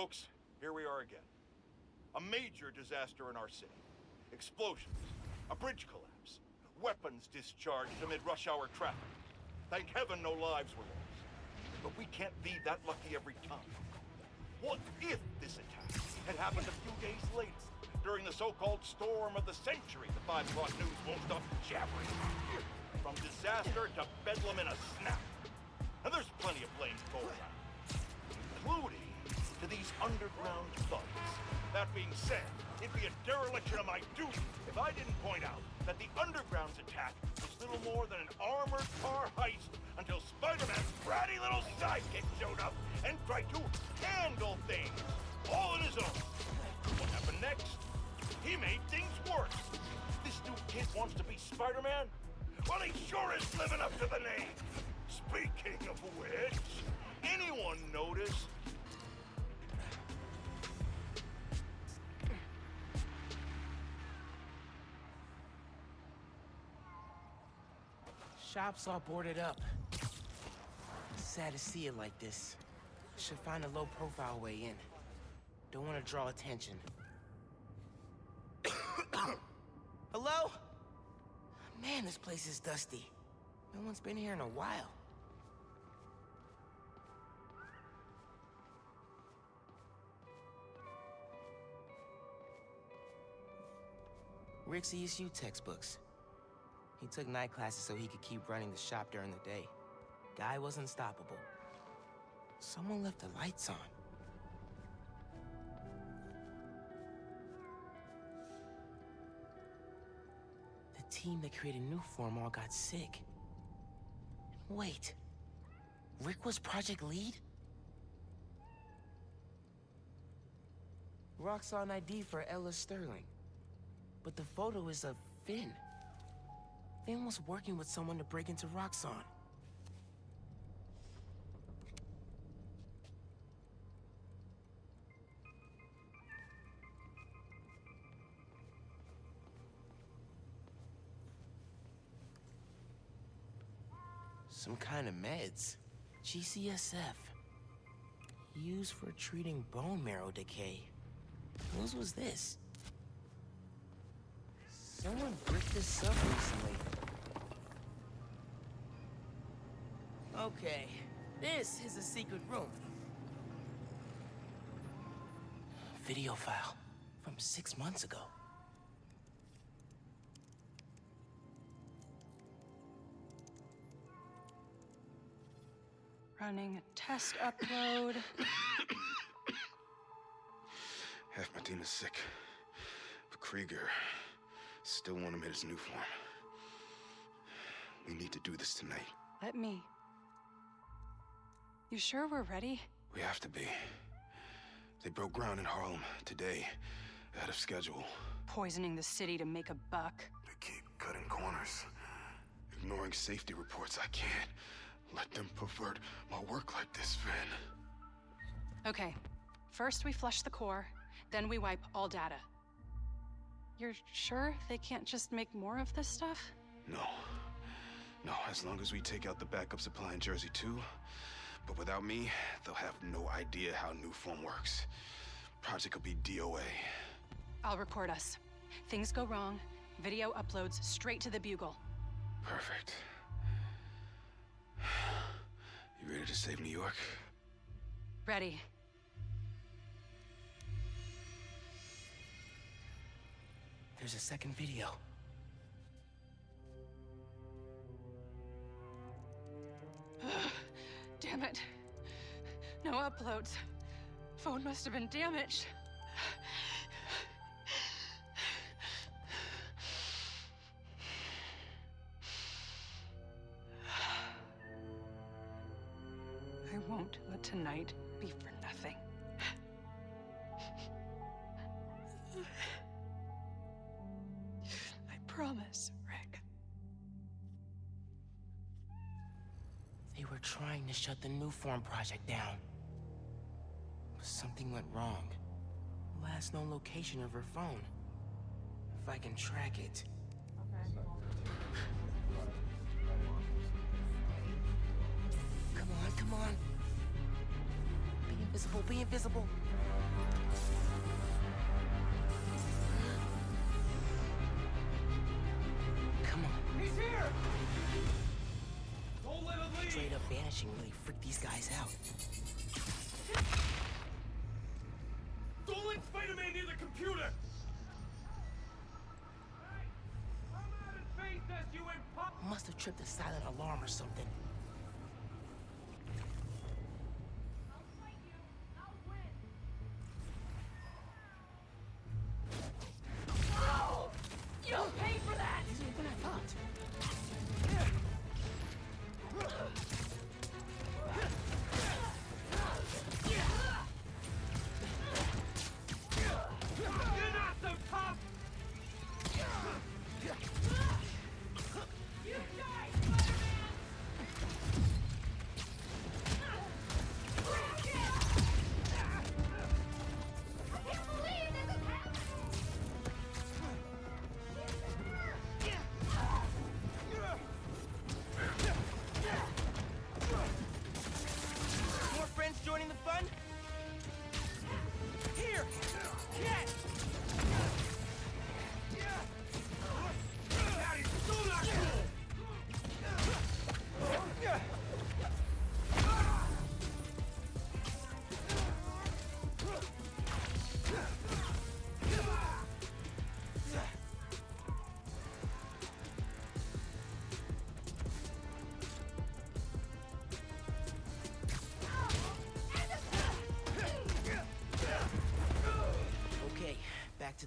Folks, here we are again. A major disaster in our city. Explosions, a bridge collapse, weapons discharged amid rush hour traffic. Thank heaven no lives were lost. But we can't be that lucky every time. What if this attack had happened a few days later, during the so-called storm of the century the 5 o'clock news won't stop jabbering? From disaster to bedlam in a snap. And there's plenty of blame to go around, including to these underground thugs. That being said, it'd be a dereliction of my duty if I didn't point out that the Underground's attack was little more than an armored car heist until Spider-Man's bratty little sidekick showed up and tried to handle things, all on his own. What happened next? He made things worse. This new kid wants to be Spider-Man? Well, he sure is living up to the name. Speaking of which, anyone notice Shop's all boarded up. Sad to see it like this. Should find a low-profile way in. Don't want to draw attention. Hello? Man, this place is dusty. No one's been here in a while. Rick's ESU textbooks. He took night classes so he could keep running the shop during the day. Guy was unstoppable. Someone left the lights on. The team that created New Form all got sick. Wait. Rick was Project Lead? Roxxon ID for Ella Sterling. But the photo is of Phin. Phin was working with someone to break into Roxxon. Some kind of meds. GCSF. Used for treating bone marrow decay. Whose was this? Someone bricked this up recently. Okay, this is a secret room. Video file from six months ago. Running a test upload. Half my team is sick. But Krieger still want him in his Nuform. We need to do this tonight. Let me. You sure we're ready? We have to be. They broke ground in Harlem today, ahead of schedule. Poisoning the city to make a buck. They keep cutting corners, ignoring safety reports. I can't let them pervert my work like this, Phin. Okay. First we flush the core, then we wipe all data. You're sure they can't just make more of this stuff? No. No, as long as we take out the backup supply in Jersey too. But without me, they'll have no idea how Nuform works. Project will be DOA. I'll record us. Things go wrong, video uploads straight to the Bugle. Perfect. You ready to save New York? Ready. There's a second video. Damn it. No uploads. Phone must have been damaged. Shut the Nuform project down. But something went wrong. Last known location of her phone. If I can track it. Come on, come on. Be invisible, be invisible. Come on. He's here! Straight up vanishing really freaked these guys out. Don't let Spider-Man near the computer! Must have tripped a silent alarm or something.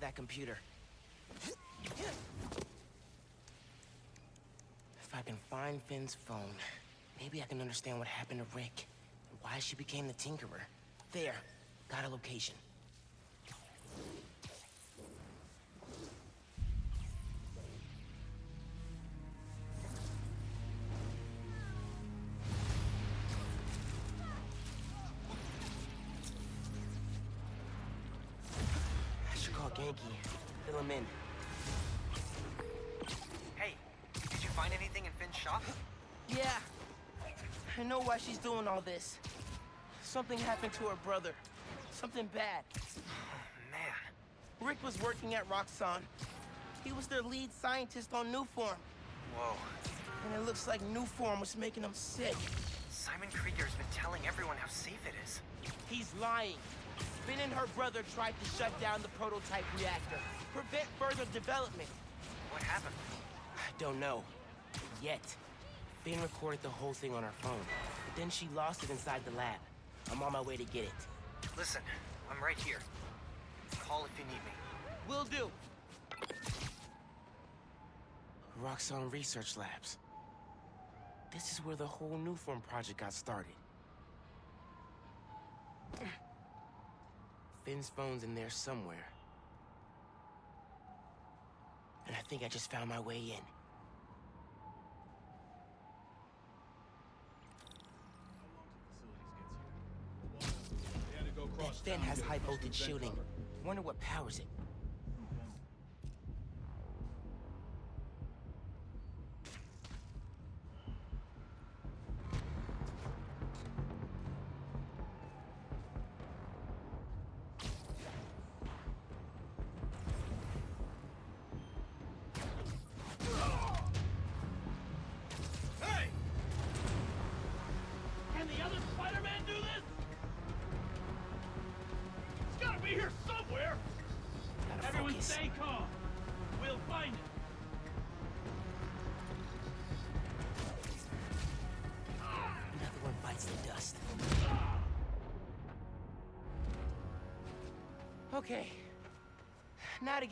That computer. If I can find Phin's phone, maybe I can understand what happened to Rick and why she became the Tinkerer. There, got a location. Something happened to her brother. Something bad. Man, Rick was working at Roxxon. He was their lead scientist on Nuform. whoa. And it looks like Nuform was making him sick. Simon Krieger's been telling everyone how safe it is. He's lying. Phin and her brother tried to shut down the prototype reactor, prevent further development. What happened? I don't know. Yet. Phin recorded the whole thing on her phone, but then she lost it inside the lab. I'm on my way to get it. Listen, I'm right here. Call if you need me. Will do. Roxxon Research Labs. This is where the whole Nuform project got started. Phin's phone's in there somewhere. And I think I just found my way in. Finn has high voltage shielding. Wonder what powers it.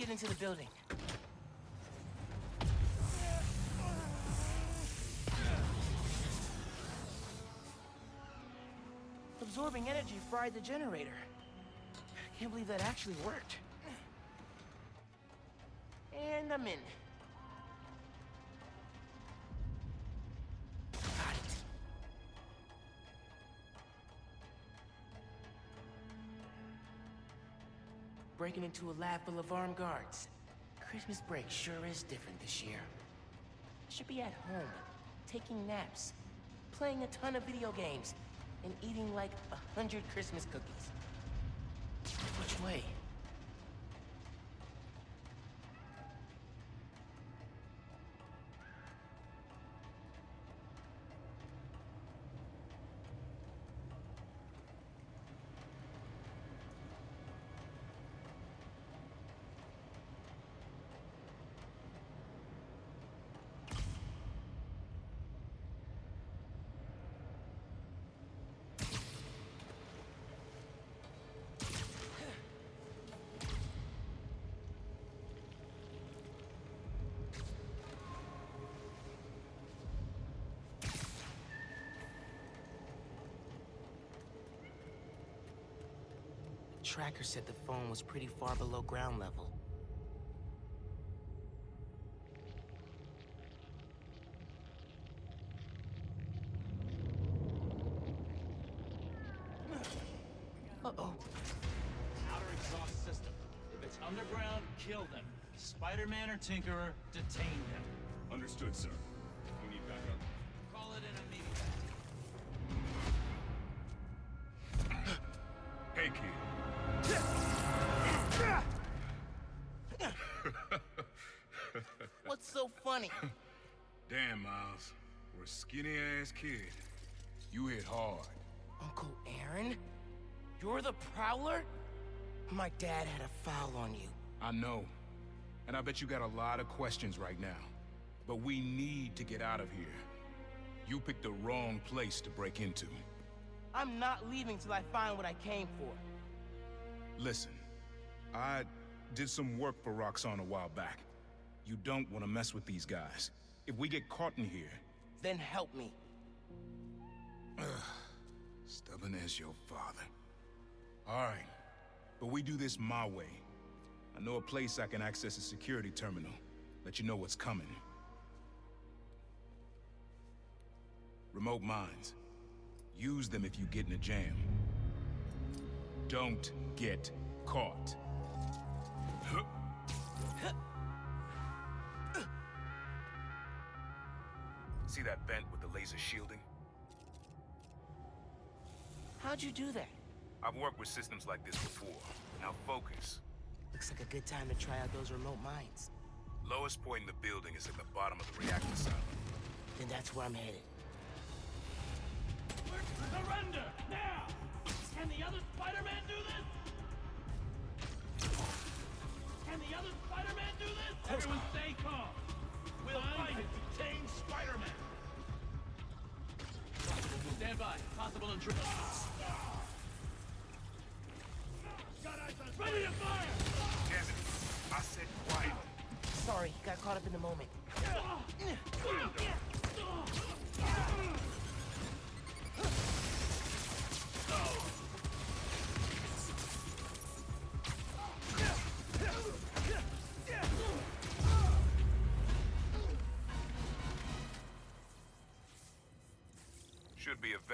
Get into the building. Absorbing energy fried the generator. Can't believe that actually worked. And I'm in. Breaking into a lab full of armed guards. Christmas break sure is different this year. I should be at home, taking naps, playing a ton of video games, and eating like a hundred Christmas cookies. Which way? Tracker said the phone was pretty far below ground level. Uh-oh. Outer exhaust system. If it's underground, kill them. Spider-Man or Tinkerer, detain them. Understood, sir. Funny? Damn, Miles. For a skinny-ass kid, you hit hard. Uncle Aaron? You're the Prowler? My dad had a foul on you. I know. And I bet you got a lot of questions right now. But we need to get out of here. You picked the wrong place to break into. I'm not leaving till I find what I came for. Listen, I did some work for Roxxon a while back. You don't want to mess with these guys. If we get caught in here, Then help me. stubborn as your father. All right, but we do this my way. I know a place I can access a security terminal. Let you know what's coming. Remote mines. Use them if you get in a jam. Don't get caught. See that vent with the laser shielding? How'd you do that? I've worked with systems like this before. Now focus. Looks like a good time to try out those remote mines. Lowest point in the building is at the bottom of the reactor silo. Then that's where I'm headed. Surrender! Now! Can the other Spider-Man do this? Can the other Spider-Man do this? Everyone stay calm. We'll find it. Detain Spider-Man. Stand by. Possible intrusion. Ready to fire! Damn it! I said quiet. Sorry, got caught up in the moment.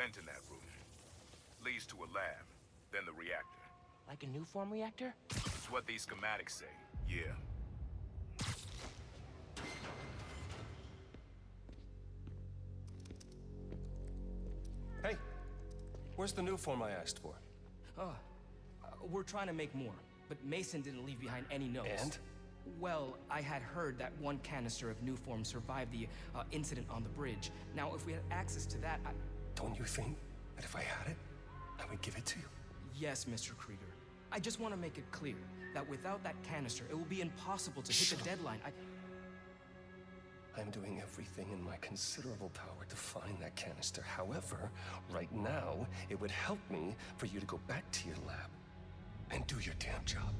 Vent in that room. Leads to a lab, then the reactor. Like a Nuform reactor? It's what these schematics say. Yeah. Hey, where's the Nuform I asked for? Oh, uh, we're trying to make more, but Mason didn't leave behind any notes. And? Well, I had heard that one canister of Nuform survived the uh, incident on the bridge. Now, if we had access to that, I... Don't you think that if I had it, I would give it to you? Yes, Mr. Krieger. I just want to make it clear that without that canister, it will be impossible to hit Shut the deadline. I... I'm doing everything in my considerable power to find that canister. However, right now, it would help me for you to go back to your lab and do your damn job.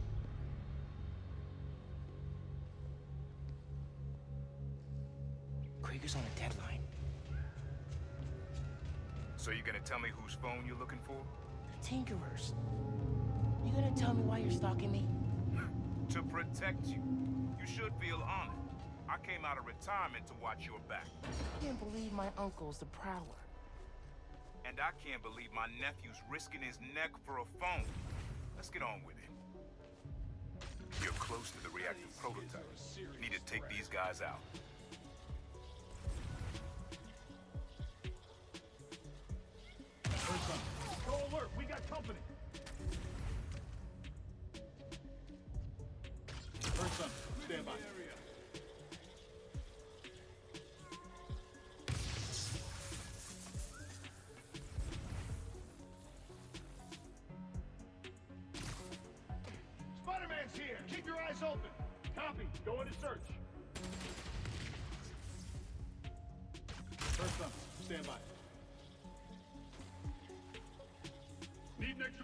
Krieger's on a deadline. So you gonna tell me whose phone you're looking for? The Tinkerers. You gonna tell me why you're stalking me? To protect you. You should feel honored. I came out of retirement to watch your back. I can't believe my uncle's the Prowler. And I can't believe my nephew's risking his neck for a phone. Let's get on with it. You're close to the reactor prototype. Need to take these guys out. Go alert, we got company.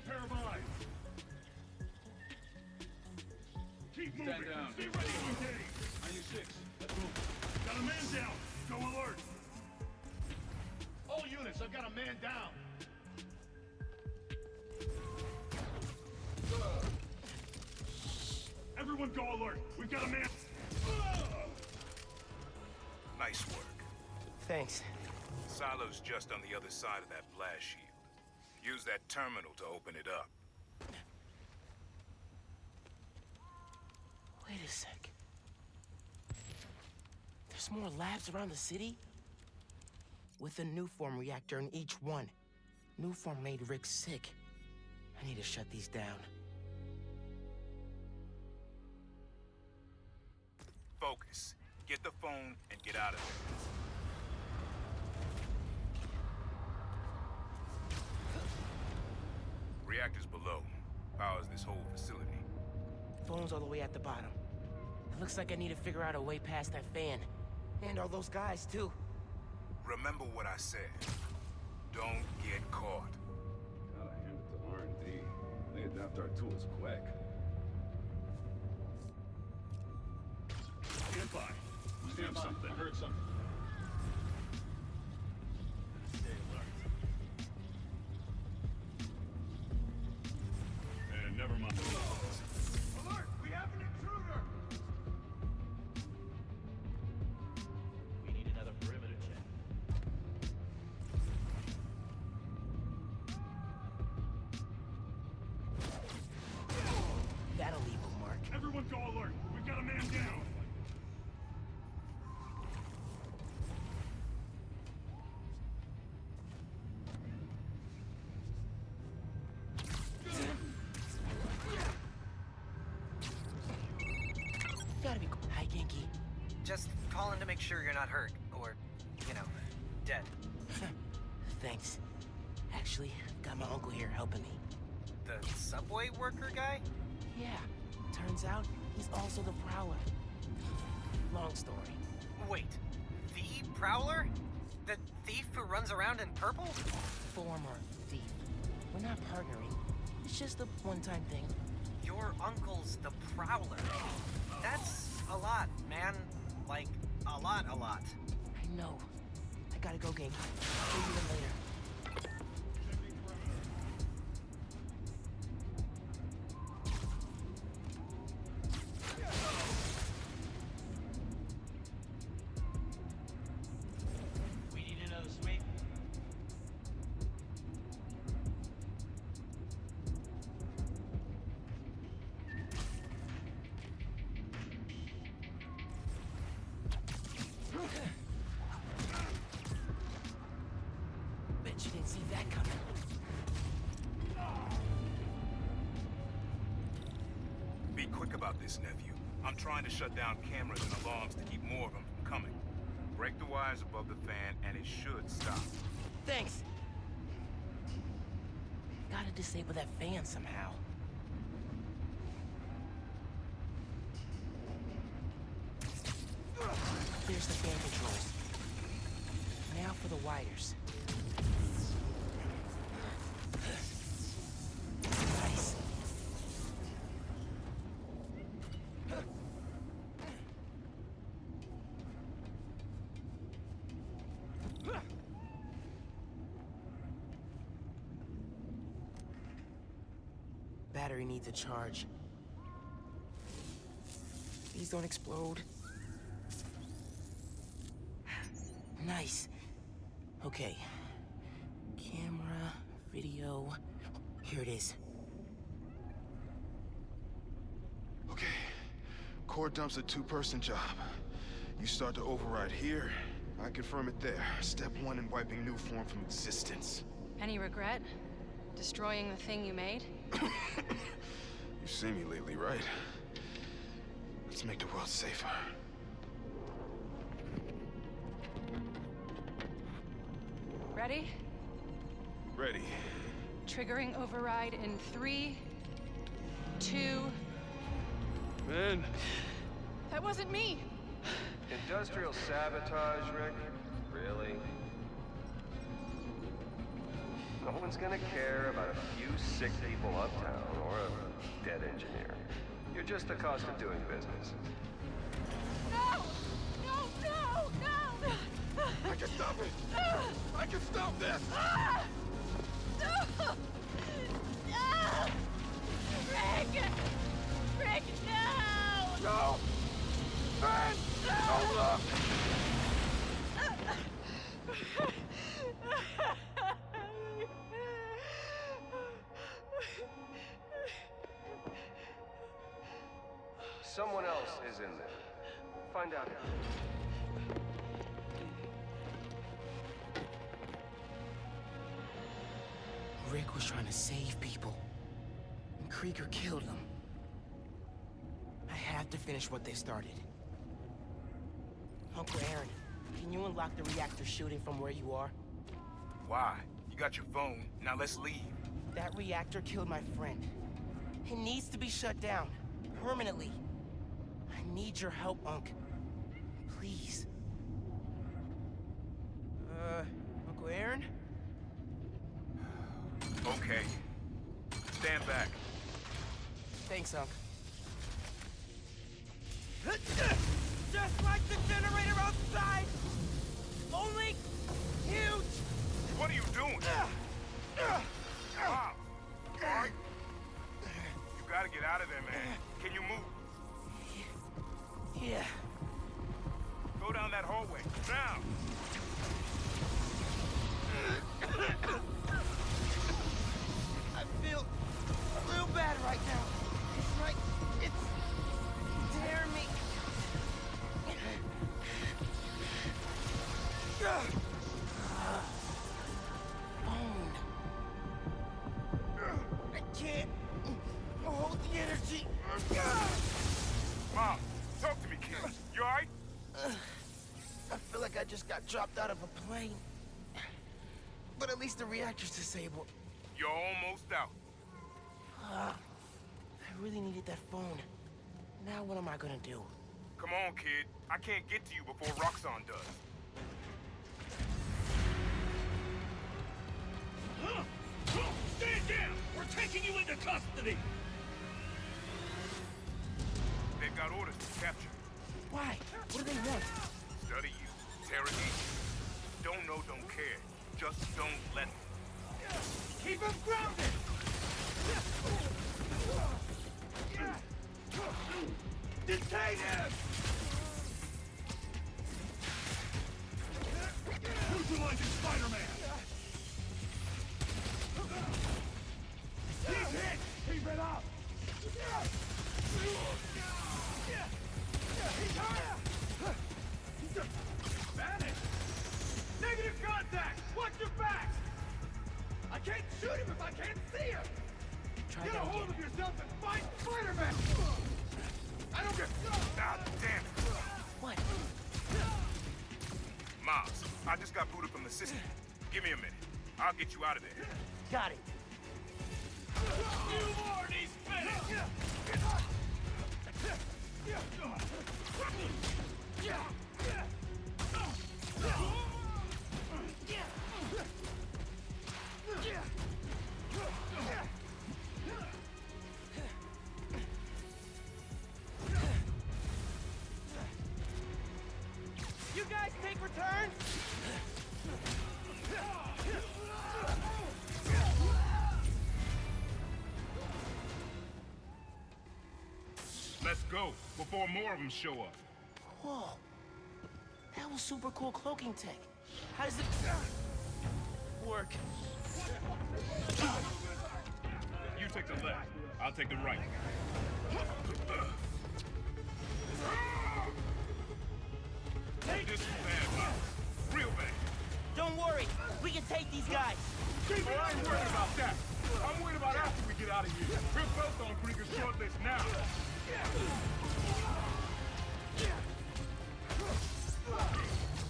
Pair of eyes. Keep moving. Stand down. Stay ready to engage. On your six. Let's move. Got a man down. Go alert. All units, I've got a man down. Everyone go alert. We've got a man. Nice work. Thanks. Silo's just on the other side of that blast shield. Use that terminal to open it up. Wait a sec. There's more labs around the city? With a Nuform reactor in each one. Nuform made Rick sick. I need to shut these down. Focus. Get the phone and get out of there. Reactors below. Powers this whole facility. Phone's all the way at the bottom. It looks like I need to figure out a way past that fan. And all those guys, too. Remember what I said. Don't get caught. Gotta hand it to R&D. They adapt our tools quick. Stand by. Stand by. something. I heard something. Sure you're not hurt, or, you know, dead. Thanks. Actually, got my uncle here helping me. The subway worker guy? Yeah, turns out he's also the Prowler. Long story. Wait, the Prowler? The thief who runs around in purple? Former thief. We're not partnering. It's just a one-time thing. Your uncle's the Prowler. That's a lot, man. Like, a lot, a lot. I know. I gotta go. I'll see you later. This, nephew. I'm trying to shut down cameras and alarms to keep more of them from coming. Break the wires above the fan and it should stop. Thanks. Gotta disable that fan somehow. There's the fan controls. Now for the wires. Nice. Battery needs a charge. Please don't explode. Nice. Okay. Camera, video. Here it is. Okay. Core dump's a two-person job. You start to override here, I confirm it there. Step one in wiping Nuform from existence. Any regret? Destroying the thing you made? You've seen me lately, right? Let's make the world safer. Ready? Ready. Triggering override in three, two, in. That wasn't me. Industrial sabotage, Rick? No one's gonna care about a few sick people uptown or a dead engineer. You're just the cost of doing business. No! No, no, no! I can stop it! I can stop this! No! No! Rick! Rick, no! No! Ben! Don't look! Find out. Rick was trying to save people. And Krieger killed him. I have to finish what they started. Uncle Aaron, can you unlock the reactor shooting from where you are? Why? You got your phone. Now let's leave. That reactor killed my friend. It needs to be shut down. Permanently. I need your help, Unc. Please. Mom, talk to me, kid. You alright? I feel like I just got dropped out of a plane. But at least the reactor's disabled. You're almost out. Ah, I really needed that phone. Now what am I gonna do? Come on, kid. I can't get to you before Roxxon does. Stand down! We're taking you into custody! They've got orders to capture. Why? What do they want? Study you. Interrogate you. Don't know, don't care. Just don't let them. Keep him grounded! Detain him! Neutralizing Spider-Man! He's hit! Keep it up! Shoot him if I can't see him! Try Get a hold again. of yourself and fight Spider-Man! I don't get... Ah, damn it. What? Miles, I just got booted from the system. Give me a minute. I'll get you out of there. Got it. You more needs finished! You of them show up. Whoa. That was super cool cloaking tech. How does it uh, work? You take the left. I'll take the right. This bad. Real bad. Don't worry. We can take these guys. Oh, I ain't worried about that. I'm worried about after we get out of here. We're both on Krieger's short list now.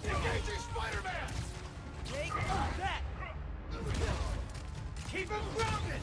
Engaging Spider-Man! Take that. Keep him grounded!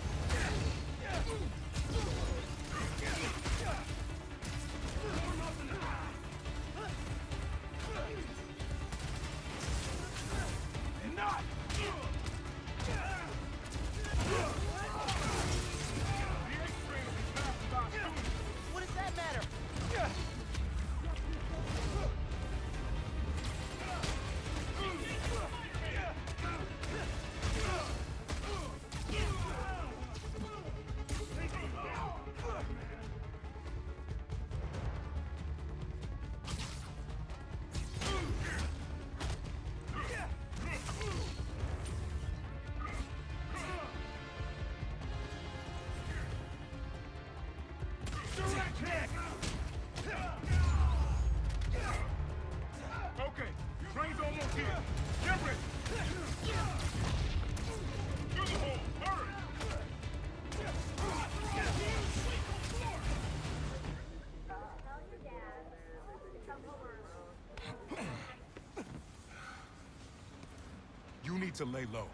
Need to lay low.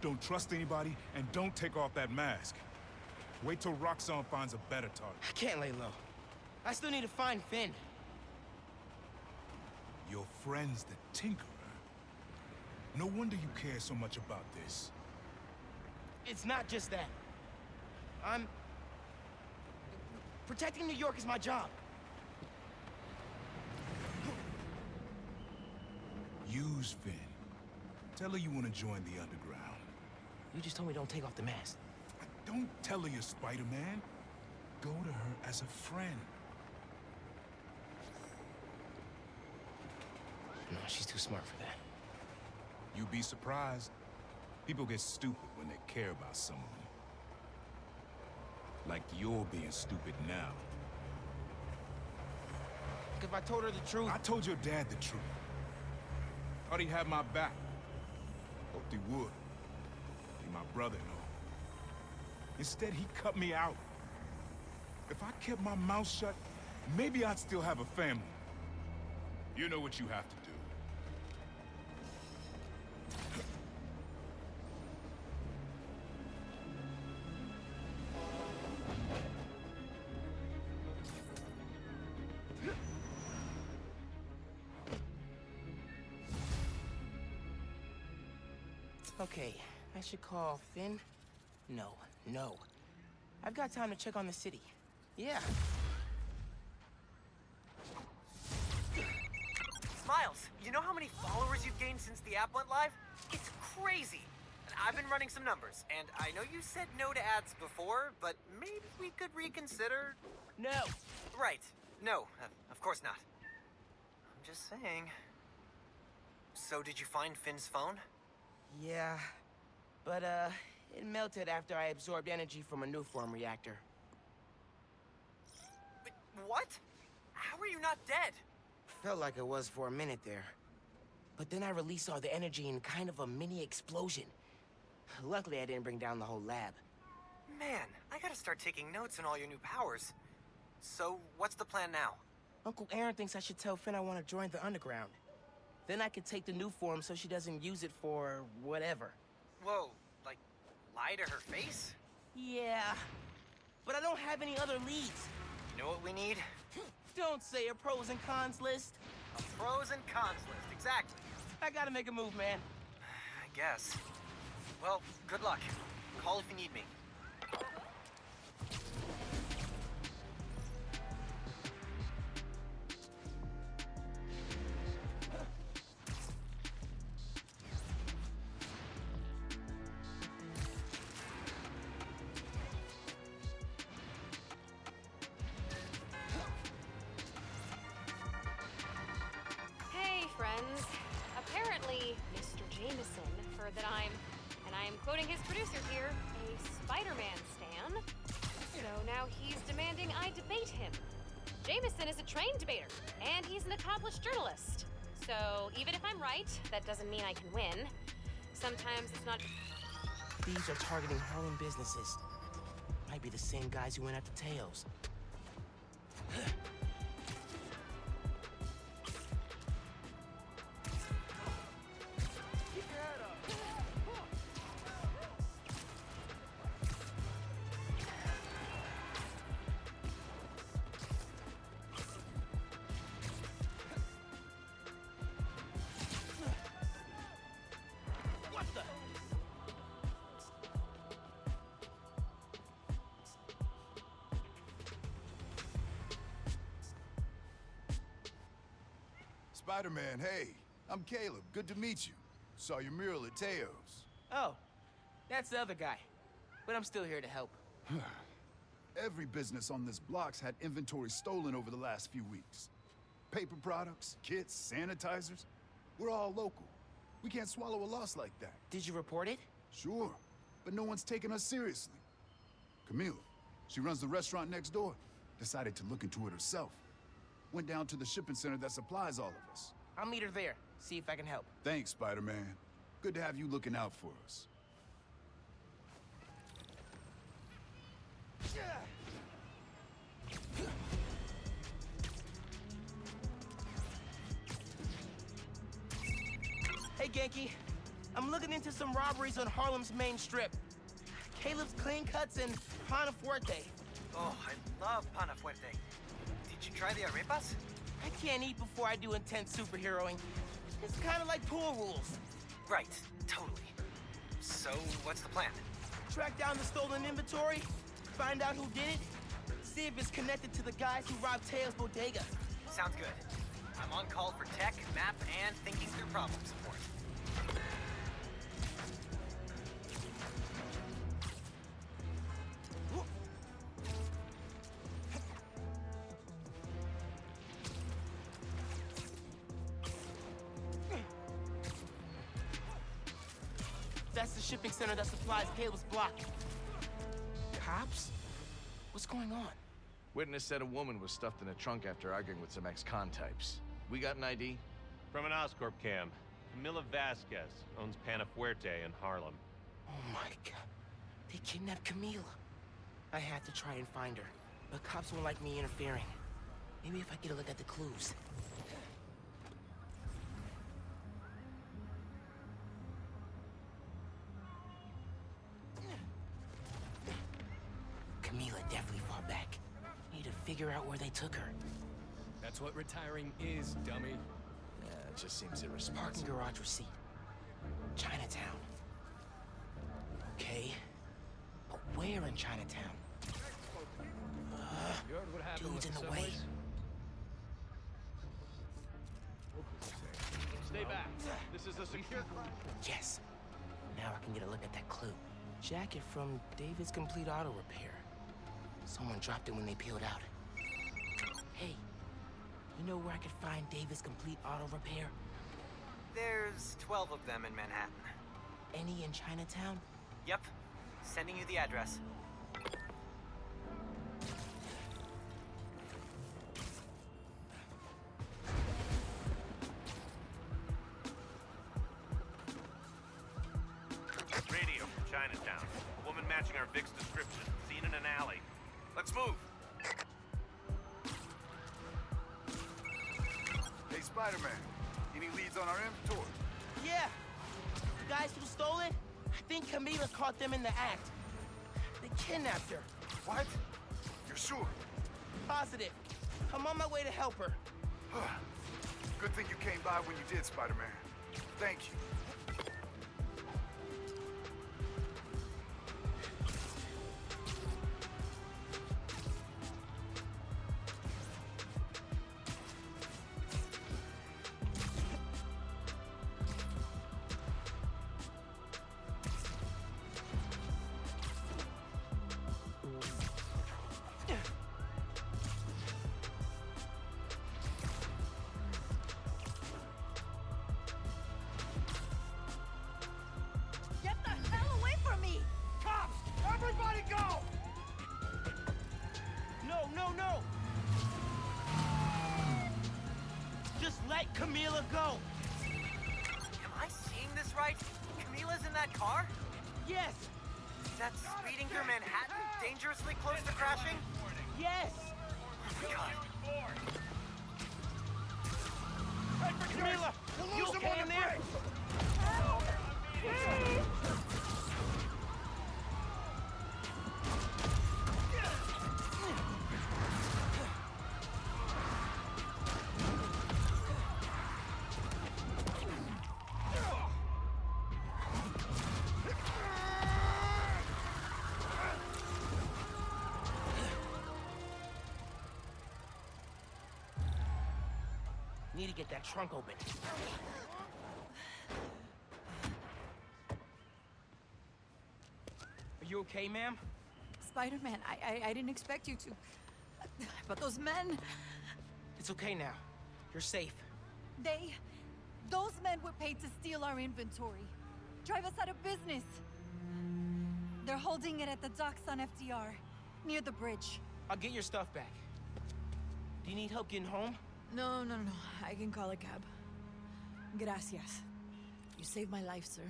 Don't trust anybody, and don't take off that mask. Wait till Roxxon finds a better target. I can't lay low. I still need to find Phin. Your friend's the Tinkerer. No wonder you care so much about this. It's not just that. I'm... Protecting New York is my job. Use Phin. Tell her you want to join the Underground. You just told me don't take off the mask. Don't tell her you're Spider-Man. Go to her as a friend. No, she's too smart for that. You'd be surprised. People get stupid when they care about someone. Like you're being stupid now. If I told her the truth... I told your dad the truth. Thought he'd have my back. He would. Be my brother and all. Instead, he cut me out. If I kept my mouth shut, maybe I'd still have a family. You know what you have to do. Okay, I should call Phin? No, no. I've got time to check on the city. Yeah. Miles, you know how many followers you've gained since the app went live? It's crazy. I've been running some numbers, and I know you said no to ads before, but maybe we could reconsider. No. Right. No, uh, of course not. I'm just saying. So, did you find Phin's phone? Yeah. But, uh, it melted after I absorbed energy from a Nuform reactor. But what? How are you not dead? Felt like it was for a minute there. But then I released all the energy in kind of a mini explosion. Luckily, I didn't bring down the whole lab. Man, I gotta start taking notes on all your new powers. So, what's the plan now? Uncle Aaron thinks I should tell Phin I want to join the Underground. Then I can take the Nuform so she doesn't use it for whatever. Whoa, like, lie to her face? Yeah, but I don't have any other leads. You know what we need? Don't say a pros and cons list. A pros and cons list, exactly. I gotta make a move, man. I guess. Well, good luck. Call if you need me. That I'm, and I am quoting his producer here, a Spider-Man stan. So now he's demanding I debate him. Jameson is a trained debater, and he's an accomplished journalist. So even if I'm right, that doesn't mean I can win. Sometimes it's not. Thieves are targeting Harlem businesses. Might be the same guys who went after Teo's. Spider-Man, hey. I'm Caleb. Good to meet you. Saw your mural at Teo's. Oh, that's the other guy. But I'm still here to help. Every business on this block's had inventory stolen over the last few weeks. Paper products, kits, sanitizers. We're all local. We can't swallow a loss like that. Did you report it? Sure, but no one's taking us seriously. Camille, she runs the restaurant next door. Decided to look into it herself. Went down to the shipping center that supplies all of us. I'll meet her there. See if I can help. Thanks, Spider-Man. Good to have you looking out for us. Hey, Ganke. I'm looking into some robberies on Harlem's main strip. Caleb's Clean Cuts and Pana Fuerte. Oh, I love Pana Fuerte. Did you try the arepas? I can't eat before I do intense superheroing. It's kind of like pool rules. Right, totally. So, what's the plan? Track down the stolen inventory, find out who did it, see if it's connected to the guys who robbed Teo's bodega. Sounds good. I'm on call for tech, map, and thinking through problem support. Center that supplies Caleb's block. Cops? What's going on? Witness said a woman was stuffed in a trunk after arguing with some ex-con types. We got an ID? From an Oscorp cam. Camila Vasquez owns Pana Fuerte in Harlem. Oh my god. They kidnapped Camila. I had to try and find her, but cops won't like me interfering. Maybe if I get a look at the clues. Took her. That's what retiring is, dummy. Yeah, it just seems irresponsible. Parking garage receipt. Chinatown. Okay. But where in Chinatown? Uh, You heard what happened dude's in the the way. Stay back. This is a secure crime. Yes. Now I can get a look at that clue. Jacket from David's Complete Auto Repair. Someone dropped it when they peeled out. You know where I could find Davis Complete Auto Repair? There's 12 of them in Manhattan. Any in Chinatown? Yep. Sending you the address. Spider-Man. Any leads on our inventory? Yeah. The guys who stole it, I think Camila caught them in the act. They kidnapped her. What? You're sure? Positive. I'm on my way to help her. Good thing you came by when you did, Spider-Man. Thank you. Need to get that trunk open. Are you okay, ma'am? Spider-Man, I, I I didn't expect you to. But those men, It's okay now. You're safe. they, those men were paid to steal our inventory, drive us out of business. They're holding it at the docks on FDR, near the bridge. I'll get your stuff back. Do you need help getting home? No, no, no. I can call a cab. Gracias. You saved my life, sir.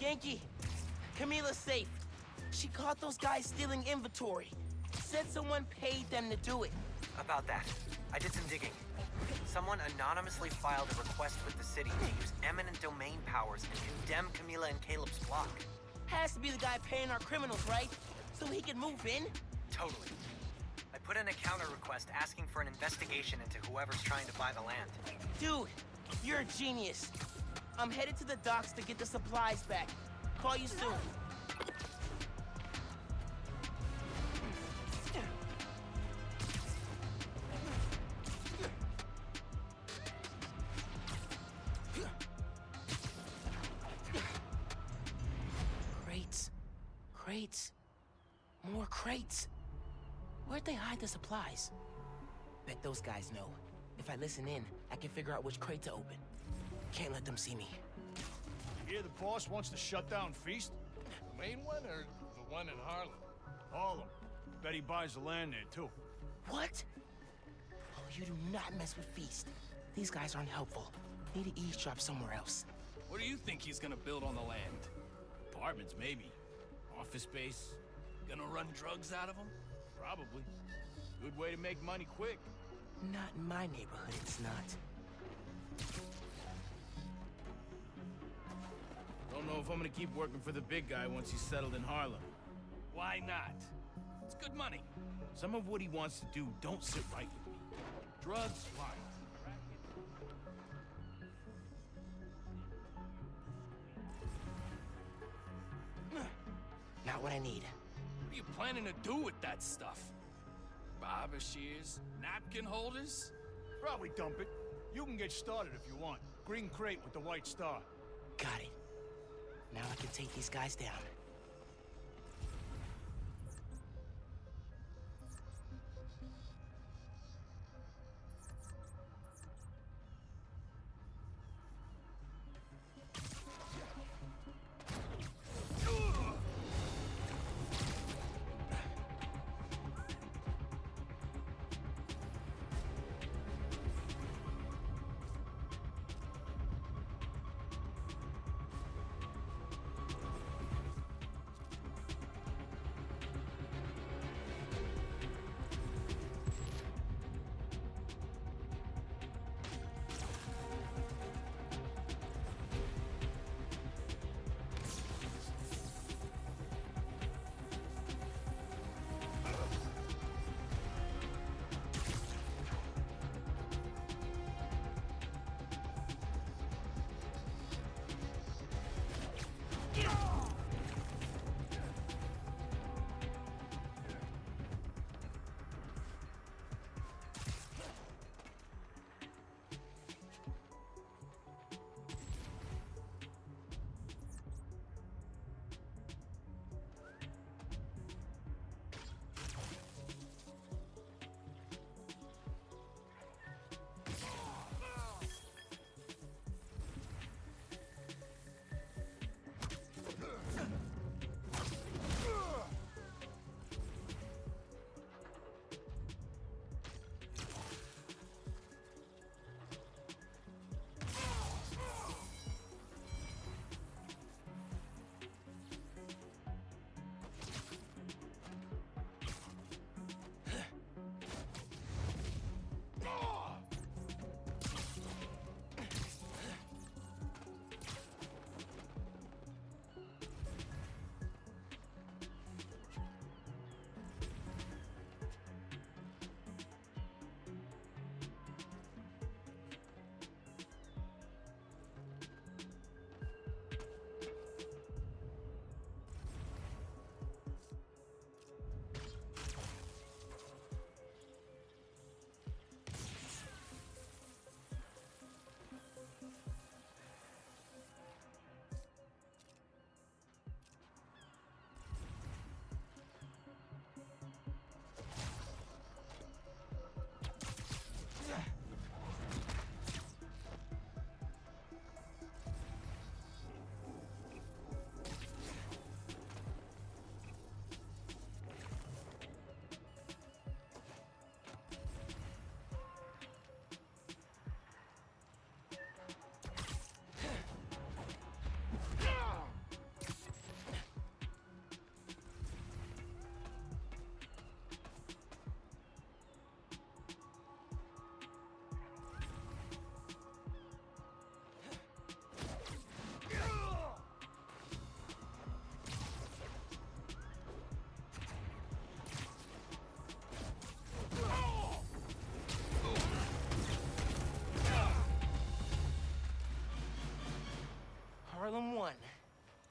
Ganke, Camila's safe. She caught those guys stealing inventory. Said someone paid them to do it. About that, I did some digging. Someone anonymously filed a request with the city to use eminent domain powers and condemn Camila and Caleb's block. Has to be the guy paying our criminals, right? So he can move in? Totally. I put in a counter request asking for an investigation into whoever's trying to buy the land. Dude, you're a genius. I'm headed to the docks to get the supplies back. Call you soon. Hide the supplies? Bet those guys know. If I listen in, I can figure out which crate to open. Can't let them see me. Hear the boss wants to shut down Feast? The main one or the one in Harlem? All of them. Bet he buys the land there, too. What? Oh, you do not mess with Feast. These guys aren't helpful. Need to eavesdrop somewhere else. What do you think he's gonna build on the land? Apartments, maybe. Office space. Gonna run drugs out of them? Probably. Good way to make money quick. Not in my neighborhood, it's not. Don't know if I'm gonna keep working for the big guy once he's settled in Harlem. Why not? It's good money. Some of what he wants to do don't sit right with me. Drugs, fine. Not what I need. What are you planning to do with that stuff? Barber shears? Napkin holders? Probably dump it. You can get started if you want. Green crate with the white star. Got it. Now I can take these guys down.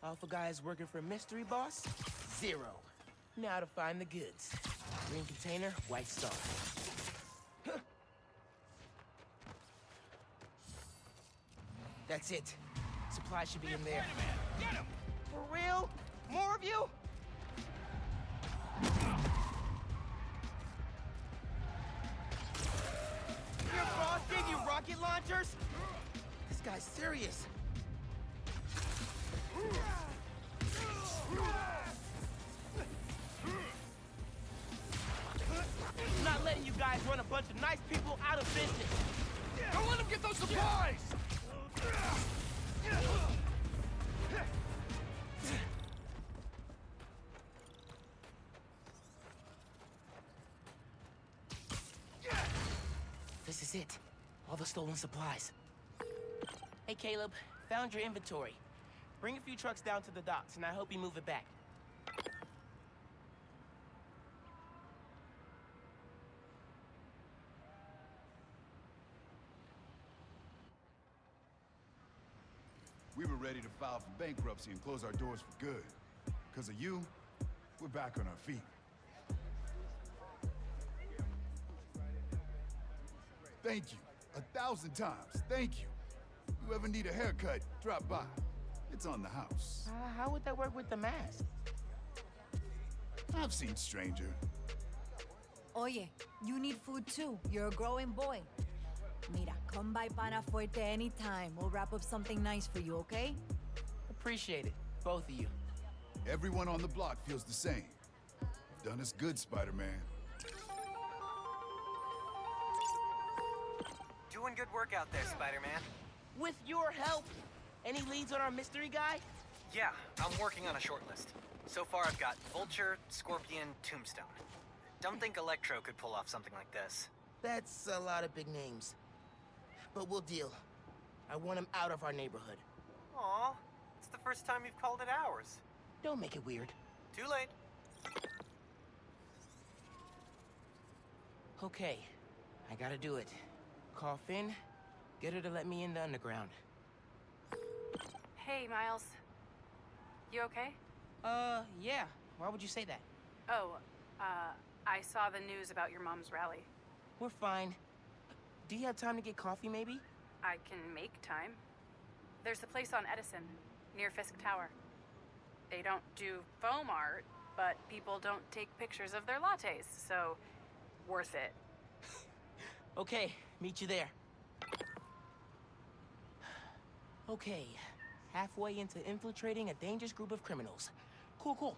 Alpha guys working for Mystery Boss? Zero. Now to find the goods. Green container, white star. That's it. Supply should be in there. Get him! For real? More of you? Your boss gave you rocket launchers? This guy's serious. I'm not letting you guys run a bunch of nice people out of business. Don't let him get those supplies! This is it. All the stolen supplies. Hey, Caleb. Found your inventory. Bring a few trucks down to the docks, and I hope you move it back. We were ready to file for bankruptcy and close our doors for good. Because of you, we're back on our feet. Thank you. A thousand times. Thank you. You ever need a haircut, drop by. It's on the house. Uh, how would that work with the mask? I've seen stranger. Oye, you need food too. You're a growing boy. Mira, come by Pana Fuerte anytime. We'll wrap up something nice for you, okay? Appreciate it, both of you. Everyone on the block feels the same. You've done us good, Spider-Man. Doing good work out there, Spider-Man. With your help, any leads on our mystery guy? Yeah, I'm working on a short list. So far, I've got Vulture, Scorpion, Tombstone. Don't think Electro could pull off something like this. That's a lot of big names. But we'll deal. I want him out of our neighborhood. Aw, it's the first time you've called it ours. Don't make it weird. Too late. Okay, I gotta do it. Call Phin, get her to let me in the underground. Hey, Miles. You okay? Uh, yeah. Why would you say that? Oh, uh, I saw the news about your mom's rally. We're fine. Do you have time to get coffee, maybe? I can make time. There's a place on Edison, near Fisk Tower. They don't do foam art, but people don't take pictures of their lattes, so worth it. Okay, meet you there. Okay, halfway into infiltrating a dangerous group of criminals. Cool, cool.